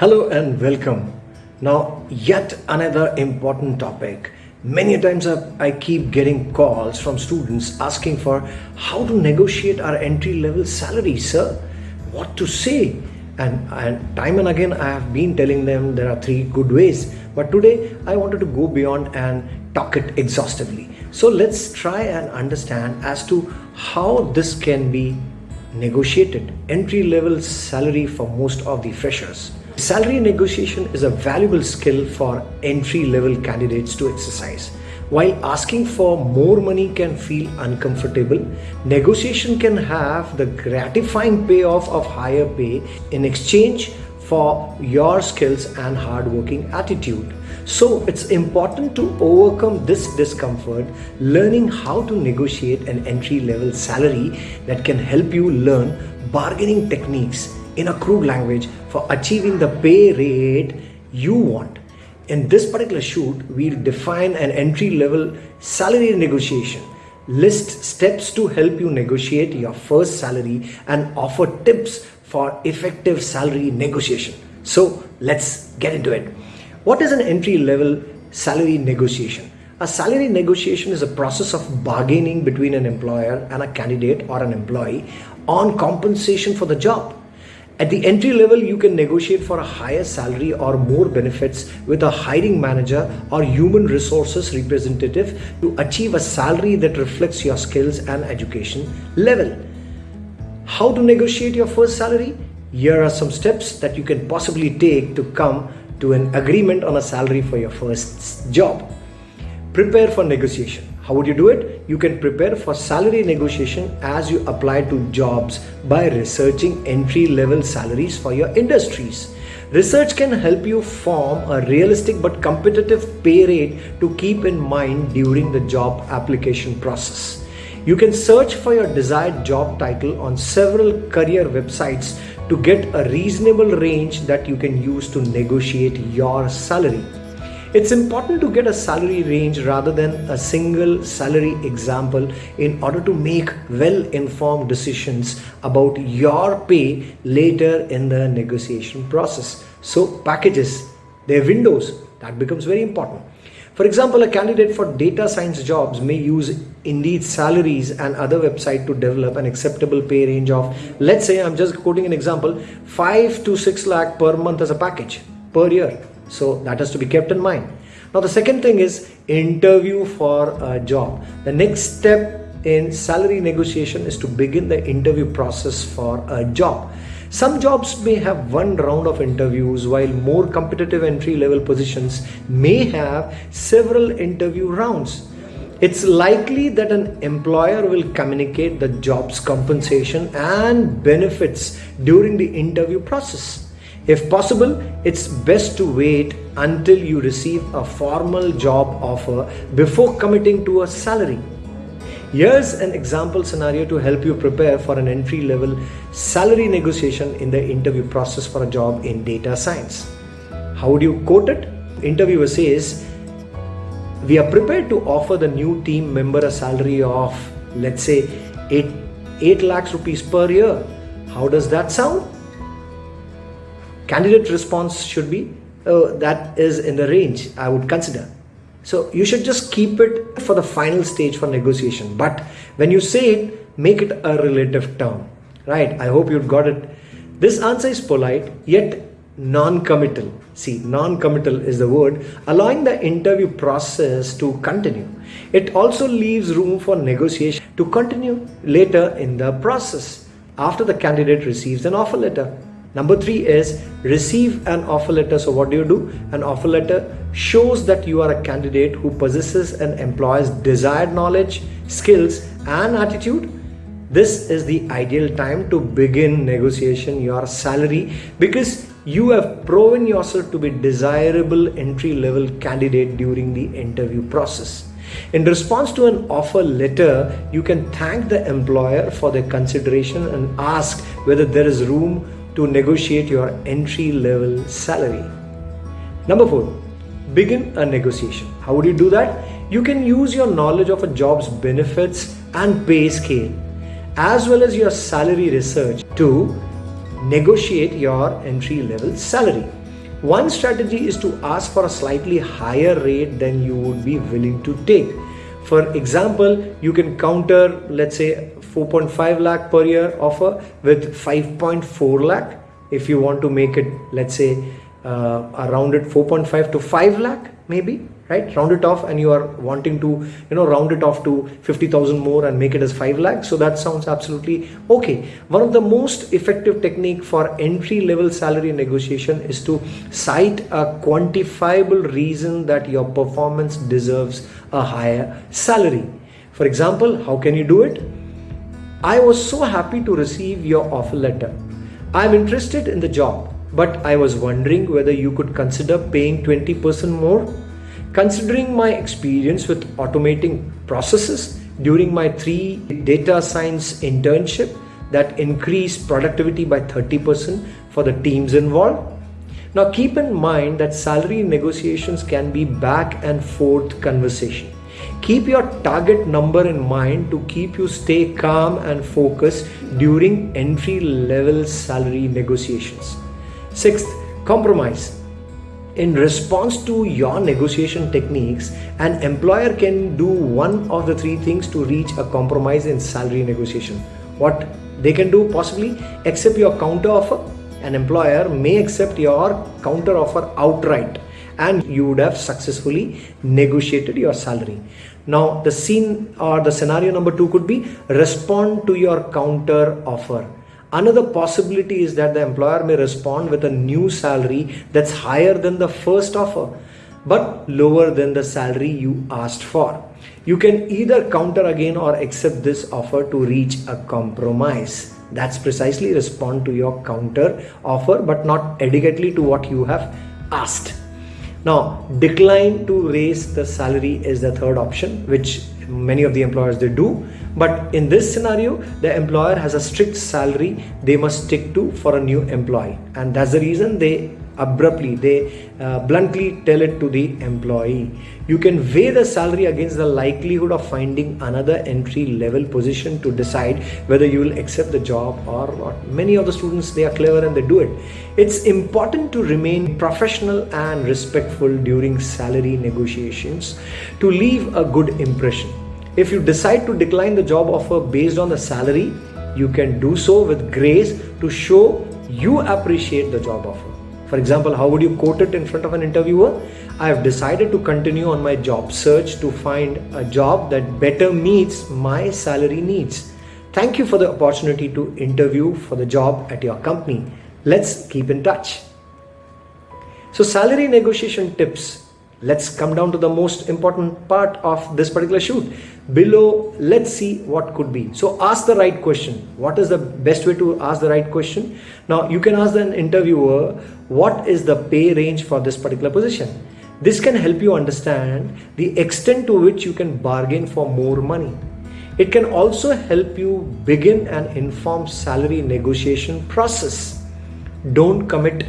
Hello and welcome. Now, yet another important topic. Many times I, keep getting calls from students asking for how to negotiate our entry level salary, sir. What to say? And, and time and again, I have been telling them there are three good ways. But today, I wanted to go beyond and talk it exhaustively. So let's try and understand as to how this can be negotiated entry level salary for most of the freshers. Salary negotiation is a valuable skill for entry level candidates to exercise. While asking for more money can feel uncomfortable, negotiation can have the gratifying payoff of higher pay in exchange for your skills and hardworking attitude. So it's important to overcome this discomfort, learning how to negotiate an entry level salary that can help you learn bargaining techniques in a crude language for achieving the pay rate you want. In this particular shoot, we'll define an entry level salary negotiation list steps to help you negotiate your first salary and offer tips for effective salary negotiation. So let's get into it. What is an entry level salary negotiation? A salary negotiation is a process of bargaining between an employer and a candidate or an employee on compensation for the job. At the entry level, you can negotiate for a higher salary or more benefits with a hiring manager or human resources representative to achieve a salary that reflects your skills and education level. How to negotiate your first salary? Here are some steps that you can possibly take to come to an agreement on a salary for your first job. Prepare for negotiation. How would you do it? You can prepare for salary negotiation as you apply to jobs by researching entry level salaries for your industries. Research can help you form a realistic but competitive pay rate to keep in mind during the job application process. You can search for your desired job title on several career websites to get a reasonable range that you can use to negotiate your salary. It's important to get a salary range rather than a single salary example in order to make well informed decisions about your pay later in the negotiation process. So, packages, their windows, that becomes very important. For example, a candidate for data science jobs may use Indeed salaries and other website to develop an acceptable pay range of, let's say, I'm just quoting an example, 5 to 6 lakh per month as a package per year. So that has to be kept in mind. Now, the second thing is interview for a job. The next step in salary negotiation is to begin the interview process for a job. Some jobs may have one round of interviews while more competitive entry level positions may have several interview rounds. It's likely that an employer will communicate the job's compensation and benefits during the interview process. If possible, it's best to wait until you receive a formal job offer before committing to a salary. Here's an example scenario to help you prepare for an entry level salary negotiation in the interview process for a job in data science. How would you quote it? Interviewer says, We are prepared to offer the new team member a salary of, let's say, 8, 8 lakhs rupees per year. How does that sound? Candidate response should be, oh, that is in the range I would consider. So you should just keep it for the final stage for negotiation. But when you say it, make it a relative term, right? I hope you got it. This answer is polite yet non-committal. See, non-committal is the word, allowing the interview process to continue. It also leaves room for negotiation to continue later in the process after the candidate receives an offer letter. Number three is receive an offer letter. So what do you do? An offer letter shows that you are a candidate who possesses an employer's desired knowledge, skills and attitude. This is the ideal time to begin negotiation your salary because you have proven yourself to be desirable entry level candidate during the interview process. In response to an offer letter, you can thank the employer for their consideration and ask whether there is room to negotiate your entry level salary. Number four, begin a negotiation. How would you do that? You can use your knowledge of a job's benefits and pay scale as well as your salary research to negotiate your entry level salary. One strategy is to ask for a slightly higher rate than you would be willing to take. For example, you can counter, let's say, 4.5 lakh per year offer with 5.4 lakh. If you want to make it, let's say, uh, around it 4.5 to 5 lakh, maybe right? Round it off and you are wanting to you know round it off to 50000 more and make it as 5 lakh. So that sounds absolutely okay. One of the most effective technique for entry level salary negotiation is to cite a quantifiable reason that your performance deserves a higher salary. For example how can you do it i was so happy to receive your offer letter i'm interested in the job but i was wondering whether you could consider paying 20% more Considering my experience with automating processes during my three data science internship that increased productivity by 30% for the teams involved. Now keep in mind that salary negotiations can be back and forth conversation. Keep your target number in mind to keep you stay calm and focused during entry level salary negotiations. Sixth, compromise in response to your negotiation techniques, an employer can do one of the three things to reach a compromise in salary negotiation. What they can do possibly accept your counter offer. An employer may accept your counter offer outright and you would have successfully negotiated your salary. Now the scene or the scenario number two could be respond to your counter offer Another possibility is that the employer may respond with a new salary that's higher than the first offer but lower than the salary you asked for. You can either counter again or accept this offer to reach a compromise. That's precisely respond to your counter offer but not adequately to what you have asked. Now, decline to raise the salary is the third option, which many of the employers they do but in this scenario, the employer has a strict salary they must stick to for a new employee. And that's the reason they abruptly, they uh, bluntly tell it to the employee. You can weigh the salary against the likelihood of finding another entry level position to decide whether you will accept the job or not. Many of the students, they are clever and they do it. It's important to remain professional and respectful during salary negotiations to leave a good impression if you decide to decline the job offer based on the salary, you can do so with grace to show you appreciate the job offer. For example, how would you quote it in front of an interviewer? I have decided to continue on my job search to find a job that better meets my salary needs. Thank you for the opportunity to interview for the job at your company. Let's keep in touch. So, salary negotiation tips let's come down to the most important part of this particular shoot. Below let's see what could be. So ask the right question. What is the best way to ask the right question? Now you can ask an interviewer what is the pay range for this particular position? This can help you understand the extent to which you can bargain for more money. It can also help you begin an informed salary negotiation process. Don't commit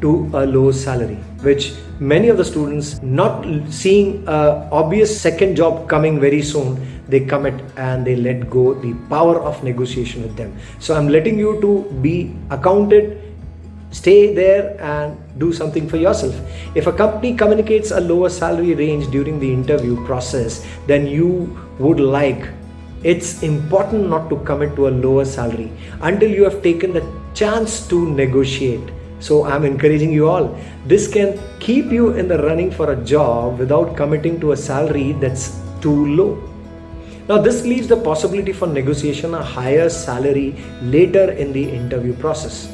to a low salary which many of the students not seeing a obvious second job coming very soon they commit and they let go the power of negotiation with them. So i'm letting you to be accounted stay there and do something for yourself. If a company communicates a lower salary range during the interview process then you would like it's important not to commit to a lower salary until you have taken the chance to negotiate so I'm encouraging you all. This can keep you in the running for a job without committing to a salary that's too low. Now this leaves the possibility for negotiation a higher salary later in the interview process.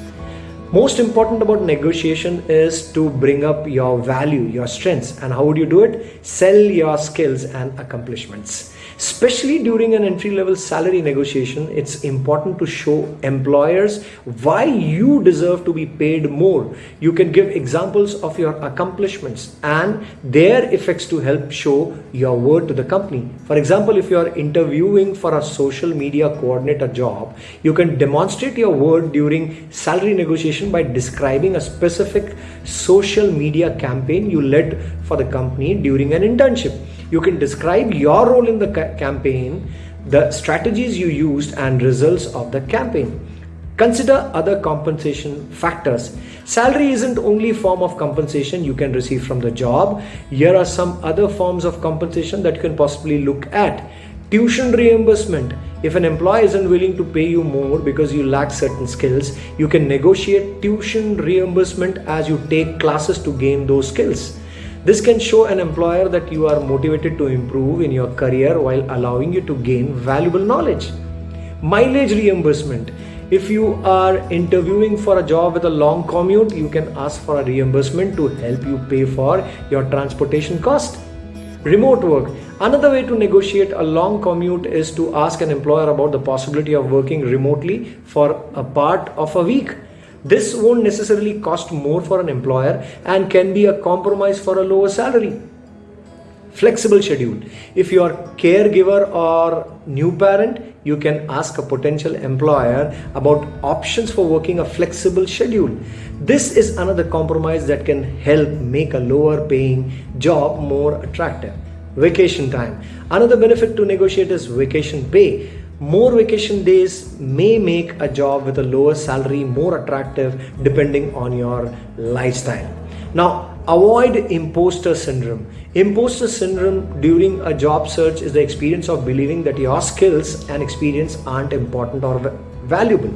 Most important about negotiation is to bring up your value, your strengths and how would you do it? Sell your skills and accomplishments. Especially during an entry level salary negotiation, it's important to show employers why you deserve to be paid more. You can give examples of your accomplishments and their effects to help show your worth to the company. For example, if you are interviewing for a social media coordinator job, you can demonstrate your worth during salary negotiation by describing a specific social media campaign you led for the company during an internship you can describe your role in the ca campaign, the strategies you used and results of the campaign. Consider other compensation factors. Salary isn't only form of compensation you can receive from the job. Here are some other forms of compensation that you can possibly look at. Tuition reimbursement. If an employer isn't willing to pay you more because you lack certain skills, you can negotiate tuition reimbursement as you take classes to gain those skills. This can show an employer that you are motivated to improve in your career while allowing you to gain valuable knowledge. Mileage reimbursement. If you are interviewing for a job with a long commute, you can ask for a reimbursement to help you pay for your transportation cost. Remote work. Another way to negotiate a long commute is to ask an employer about the possibility of working remotely for a part of a week. This won't necessarily cost more for an employer and can be a compromise for a lower salary. Flexible schedule. If you are caregiver or new parent you can ask a potential employer about options for working a flexible schedule. This is another compromise that can help make a lower paying job more attractive. Vacation time. Another benefit to negotiate is vacation pay more vacation days may make a job with a lower salary more attractive depending on your lifestyle now Avoid imposter syndrome. Imposter syndrome during a job search is the experience of believing that your skills and experience aren't important or valuable.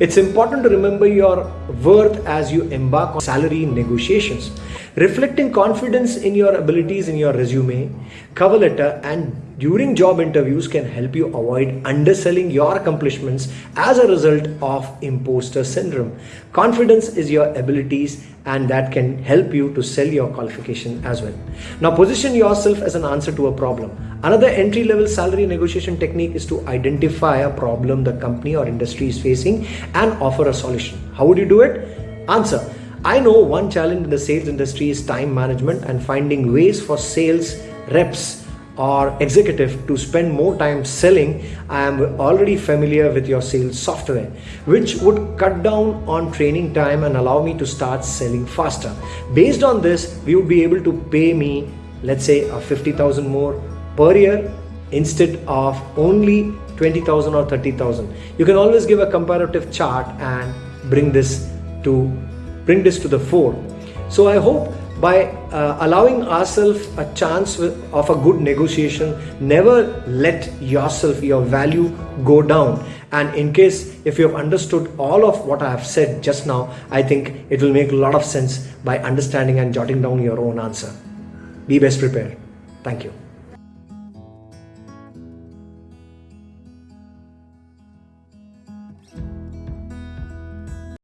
It's important to remember your worth as you embark on salary negotiations. Reflecting confidence in your abilities in your resume, cover letter, and during job interviews can help you avoid underselling your accomplishments as a result of imposter syndrome. Confidence is your abilities and that can help you to sell your qualification as well. Now position yourself as an answer to a problem. Another entry level salary negotiation technique is to identify a problem the company or industry is facing and offer a solution. How would you do it? Answer. I know one challenge in the sales industry is time management and finding ways for sales reps or executive to spend more time selling, I am already familiar with your sales software, which would cut down on training time and allow me to start selling faster. Based on this, we would be able to pay me, let's say, a 50,000 more per year instead of only 20,000 or 30,000. You can always give a comparative chart and bring this to bring this to the fore. So I hope by uh, allowing ourselves a chance of a good negotiation never let yourself your value go down. And in case if you have understood all of what i have said just now i think it will make a lot of sense by understanding and jotting down your own answer. Be best prepared. Thank you